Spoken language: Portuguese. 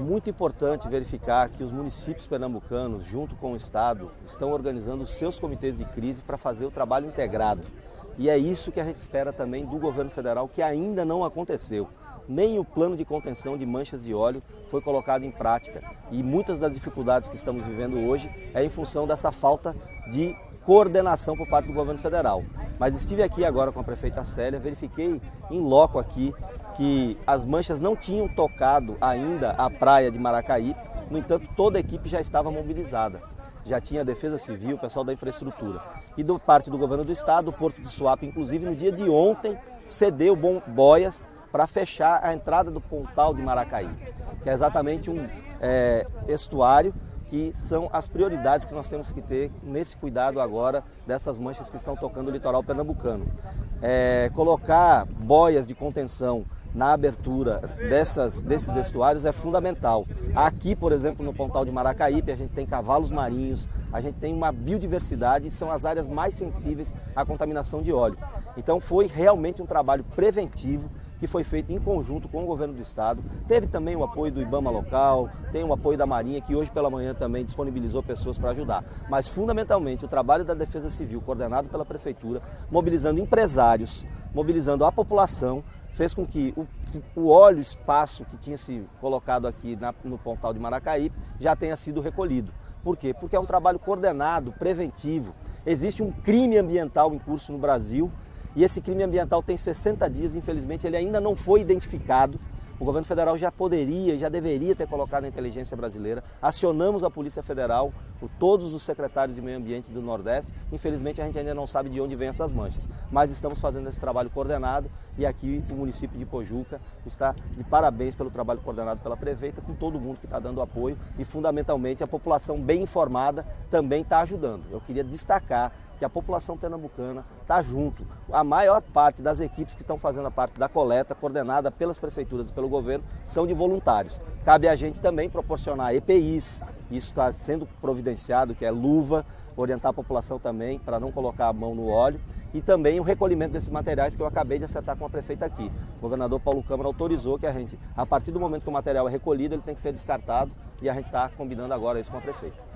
muito importante verificar que os municípios pernambucanos, junto com o Estado, estão organizando os seus comitês de crise para fazer o trabalho integrado. E é isso que a gente espera também do governo federal, que ainda não aconteceu. Nem o plano de contenção de manchas de óleo foi colocado em prática. E muitas das dificuldades que estamos vivendo hoje é em função dessa falta de coordenação por parte do governo federal. Mas estive aqui agora com a prefeita Célia, verifiquei em loco aqui que as manchas não tinham tocado ainda a praia de Maracaí, no entanto toda a equipe já estava mobilizada. Já tinha a Defesa Civil, o pessoal da infraestrutura. E do parte do governo do estado, o Porto de Suape, inclusive no dia de ontem, cedeu boias para fechar a entrada do Pontal de Maracaí, que é exatamente um é, estuário que são as prioridades que nós temos que ter nesse cuidado agora dessas manchas que estão tocando o litoral pernambucano. É, colocar boias de contenção na abertura dessas, desses estuários é fundamental. Aqui, por exemplo, no Pontal de Maracaípe, a gente tem cavalos marinhos, a gente tem uma biodiversidade e são as áreas mais sensíveis à contaminação de óleo. Então foi realmente um trabalho preventivo que foi feito em conjunto com o governo do estado. Teve também o apoio do IBAMA local, tem o apoio da Marinha, que hoje pela manhã também disponibilizou pessoas para ajudar. Mas fundamentalmente o trabalho da Defesa Civil, coordenado pela Prefeitura, mobilizando empresários, mobilizando a população, fez com que o, o óleo espaço que tinha se colocado aqui na, no pontal de Maracaí já tenha sido recolhido. Por quê? Porque é um trabalho coordenado, preventivo. Existe um crime ambiental em curso no Brasil e esse crime ambiental tem 60 dias, infelizmente ele ainda não foi identificado. O governo federal já poderia, já deveria ter colocado a inteligência brasileira. Acionamos a Polícia Federal, todos os secretários de meio ambiente do Nordeste. Infelizmente a gente ainda não sabe de onde vêm essas manchas, mas estamos fazendo esse trabalho coordenado e aqui o município de Pojuca está de parabéns pelo trabalho coordenado pela prefeita, com todo mundo que está dando apoio e fundamentalmente a população bem informada também está ajudando. Eu queria destacar que a população pernambucana está junto. A maior parte das equipes que estão fazendo a parte da coleta, coordenada pelas prefeituras e pelo governo, são de voluntários. Cabe a gente também proporcionar EPIs, isso está sendo providenciado, que é luva, orientar a população também para não colocar a mão no óleo e também o recolhimento desses materiais que eu acabei de acertar com a prefeita aqui. O governador Paulo Câmara autorizou que a gente, a partir do momento que o material é recolhido, ele tem que ser descartado e a gente está combinando agora isso com a prefeita.